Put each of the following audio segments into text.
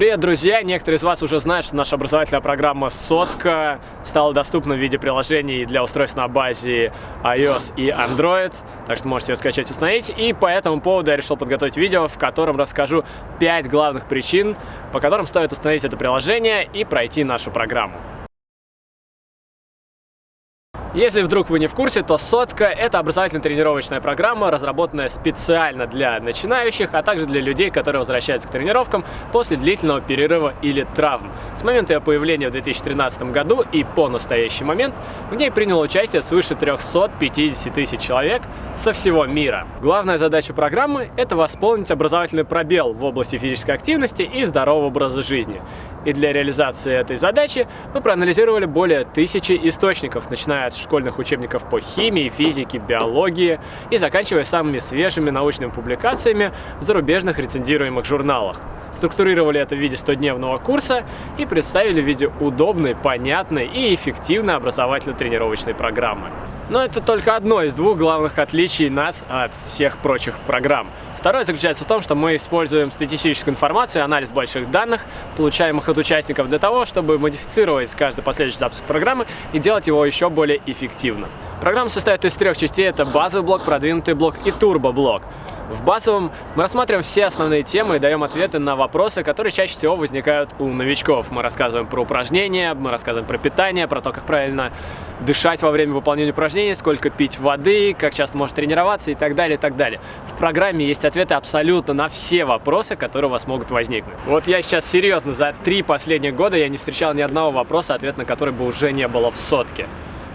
Привет, друзья! Некоторые из вас уже знают, что наша образовательная программа «Сотка» стала доступна в виде приложений для устройств на базе iOS и Android, так что можете ее скачать и установить. И по этому поводу я решил подготовить видео, в котором расскажу 5 главных причин, по которым стоит установить это приложение и пройти нашу программу. Если вдруг вы не в курсе, то «Сотка» — это образовательно-тренировочная программа, разработанная специально для начинающих, а также для людей, которые возвращаются к тренировкам после длительного перерыва или травм. С момента ее появления в 2013 году и по настоящий момент в ней приняло участие свыше 350 тысяч человек со всего мира. Главная задача программы — это восполнить образовательный пробел в области физической активности и здорового образа жизни. И для реализации этой задачи мы проанализировали более тысячи источников, начиная от школьных учебников по химии, физике, биологии и заканчивая самыми свежими научными публикациями в зарубежных рецензируемых журналах. Структурировали это в виде 100-дневного курса и представили в виде удобной, понятной и эффективной образовательно-тренировочной программы. Но это только одно из двух главных отличий нас от всех прочих программ. Второе заключается в том, что мы используем статистическую информацию, анализ больших данных, получаемых от участников, для того, чтобы модифицировать каждый последующий запуск программы и делать его еще более эффективным. Программа состоит из трех частей. Это базовый блок, продвинутый блок и турбоблок. В базовом мы рассматриваем все основные темы и даем ответы на вопросы, которые чаще всего возникают у новичков. Мы рассказываем про упражнения, мы рассказываем про питание, про то, как правильно дышать во время выполнения упражнений, сколько пить воды, как часто может тренироваться и так далее, и так далее. В программе есть ответы абсолютно на все вопросы, которые у вас могут возникнуть. Вот я сейчас серьезно, за три последних года я не встречал ни одного вопроса, ответ на который бы уже не было в сотке.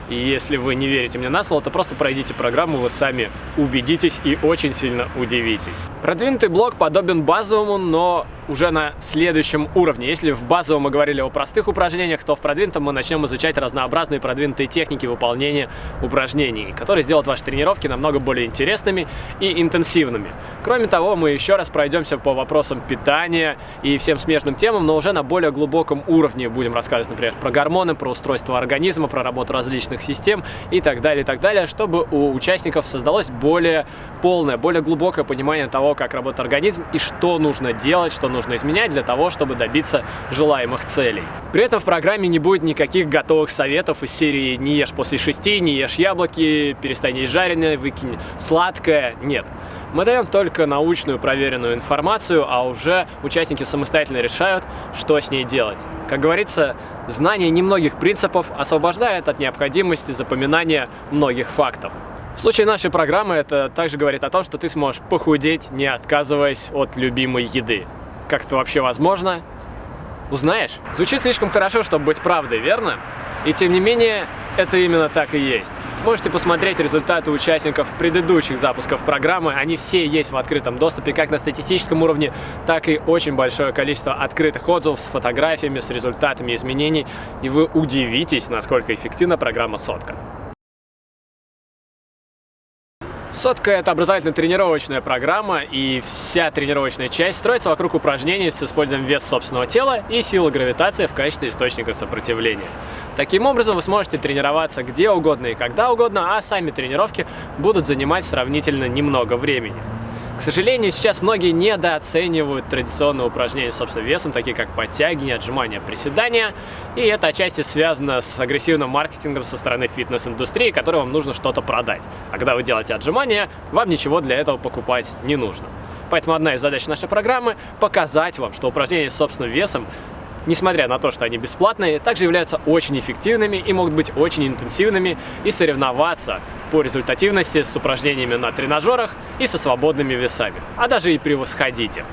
И если вы не верите мне на слово, то просто пройдите программу, вы сами убедитесь и очень сильно удивитесь. Продвинутый блок подобен базовому, но уже на следующем уровне. Если в базовом мы говорили о простых упражнениях, то в продвинутом мы начнем изучать разнообразные продвинутые техники выполнения упражнений, которые сделают ваши тренировки намного более интересными и интенсивными. Кроме того, мы еще раз пройдемся по вопросам питания и всем смежным темам, но уже на более глубоком уровне будем рассказывать, например, про гормоны, про устройство организма, про работу различных систем и так далее, и так далее, чтобы у участников создалось более полное, более глубокое понимание того, как работает организм и что нужно делать, что нужно изменять для того, чтобы добиться желаемых целей. При этом в программе не будет никаких готовых советов из серии «не ешь после шести», «не ешь яблоки», «перестань есть жареное», «выкинь сладкое». Нет. Мы даем только научную проверенную информацию, а уже участники самостоятельно решают, что с ней делать. Как говорится, знание немногих принципов освобождает от необходимости запоминания многих фактов. В случае нашей программы это также говорит о том, что ты сможешь похудеть, не отказываясь от любимой еды. Как это вообще возможно? Узнаешь? Звучит слишком хорошо, чтобы быть правдой, верно? И тем не менее, это именно так и есть. Можете посмотреть результаты участников предыдущих запусков программы. Они все есть в открытом доступе, как на статистическом уровне, так и очень большое количество открытых отзывов с фотографиями, с результатами изменений. И вы удивитесь, насколько эффективна программа «Сотка». Сотка – это образовательно-тренировочная программа, и вся тренировочная часть строится вокруг упражнений с использованием веса собственного тела и силы гравитации в качестве источника сопротивления. Таким образом, вы сможете тренироваться где угодно и когда угодно, а сами тренировки будут занимать сравнительно немного времени. К сожалению, сейчас многие недооценивают традиционные упражнения с собственным весом, такие как подтягивания, отжимания, приседания. И это отчасти связано с агрессивным маркетингом со стороны фитнес-индустрии, которой вам нужно что-то продать. А когда вы делаете отжимания, вам ничего для этого покупать не нужно. Поэтому одна из задач нашей программы – показать вам, что упражнения с собственным весом несмотря на то, что они бесплатные, также являются очень эффективными и могут быть очень интенсивными и соревноваться по результативности с упражнениями на тренажерах и со свободными весами, а даже и превосходить их.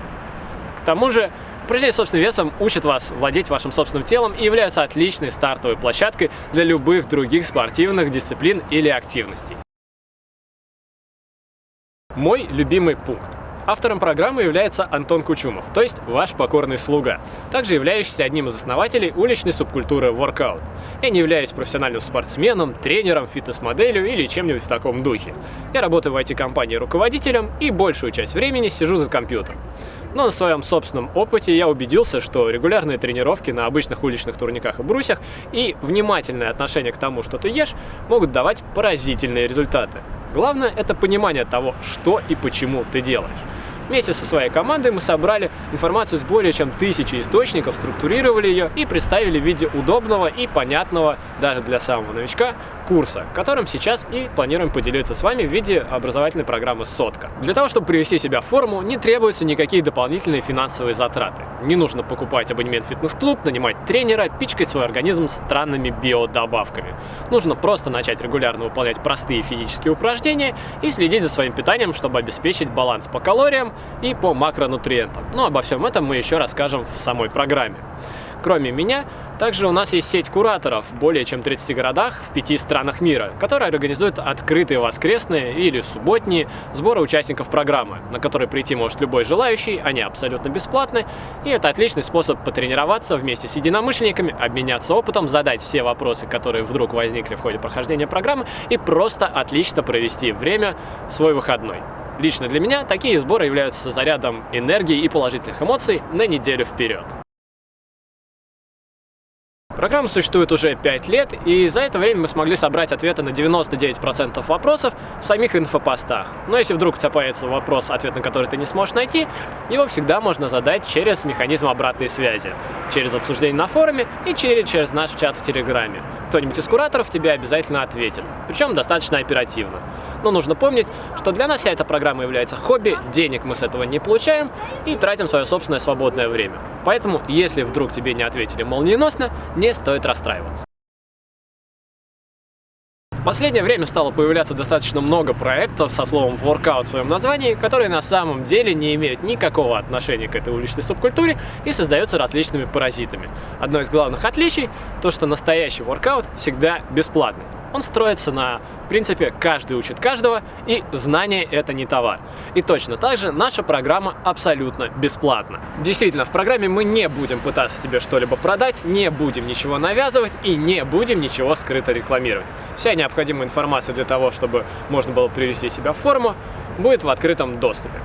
К тому же, упражнения с собственным весом учат вас владеть вашим собственным телом и являются отличной стартовой площадкой для любых других спортивных дисциплин или активностей. Мой любимый пункт. Автором программы является Антон Кучумов, то есть ваш покорный слуга, также являющийся одним из основателей уличной субкультуры воркаут. Я не являюсь профессиональным спортсменом, тренером, фитнес-моделью или чем-нибудь в таком духе. Я работаю в IT-компании руководителем и большую часть времени сижу за компьютером. Но на своем собственном опыте я убедился, что регулярные тренировки на обычных уличных турниках и брусьях и внимательное отношение к тому, что ты ешь, могут давать поразительные результаты. Главное – это понимание того, что и почему ты делаешь. Вместе со своей командой мы собрали информацию с более чем тысячи источников, структурировали ее и представили в виде удобного и понятного даже для самого новичка курса, которым сейчас и планируем поделиться с вами в виде образовательной программы «Сотка». Для того, чтобы привести себя в форму, не требуются никакие дополнительные финансовые затраты. Не нужно покупать абонемент в фитнес-клуб, нанимать тренера, пичкать свой организм странными биодобавками. Нужно просто начать регулярно выполнять простые физические упражнения и следить за своим питанием, чтобы обеспечить баланс по калориям и по макронутриентам. Но обо всем этом мы еще расскажем в самой программе. Кроме меня, также у нас есть сеть кураторов в более чем 30 городах в 5 странах мира, которая организует открытые воскресные или субботние сборы участников программы, на которые прийти может любой желающий, они абсолютно бесплатны, и это отличный способ потренироваться вместе с единомышленниками, обменяться опытом, задать все вопросы, которые вдруг возникли в ходе прохождения программы, и просто отлично провести время свой выходной. Лично для меня такие сборы являются зарядом энергии и положительных эмоций на неделю вперед. Программа существует уже 5 лет, и за это время мы смогли собрать ответы на 99% вопросов в самих инфопостах. Но если вдруг у тебя появится вопрос, ответ на который ты не сможешь найти, его всегда можно задать через механизм обратной связи, через обсуждение на форуме и через, через наш чат в Телеграме. Кто-нибудь из кураторов тебе обязательно ответит, причем достаточно оперативно. Но нужно помнить, что для нас вся эта программа является хобби, денег мы с этого не получаем и тратим свое собственное свободное время. Поэтому, если вдруг тебе не ответили молниеносно, не стоит расстраиваться. В последнее время стало появляться достаточно много проектов со словом workout в своем названии, которые на самом деле не имеют никакого отношения к этой уличной субкультуре и создаются различными паразитами. Одно из главных отличий – то, что настоящий workout всегда бесплатный. Он строится на принципе каждый учит каждого, и знание это не товар. И точно так же наша программа абсолютно бесплатна. Действительно, в программе мы не будем пытаться тебе что-либо продать, не будем ничего навязывать и не будем ничего скрыто рекламировать. Вся необходимая информация для того, чтобы можно было привести себя в форму, будет в открытом доступе.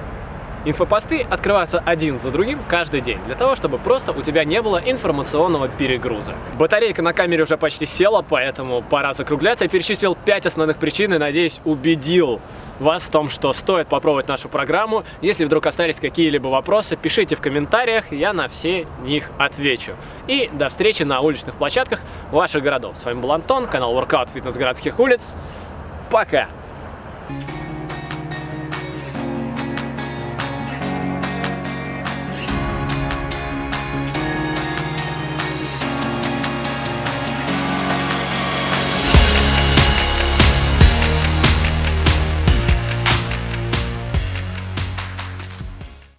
Инфопосты открываются один за другим каждый день, для того, чтобы просто у тебя не было информационного перегруза. Батарейка на камере уже почти села, поэтому пора закругляться. Я перечислил 5 основных причин и, надеюсь, убедил вас в том, что стоит попробовать нашу программу. Если вдруг остались какие-либо вопросы, пишите в комментариях, я на все них отвечу. И до встречи на уличных площадках ваших городов. С вами был Антон, канал Workout Фитнес городских улиц. Пока!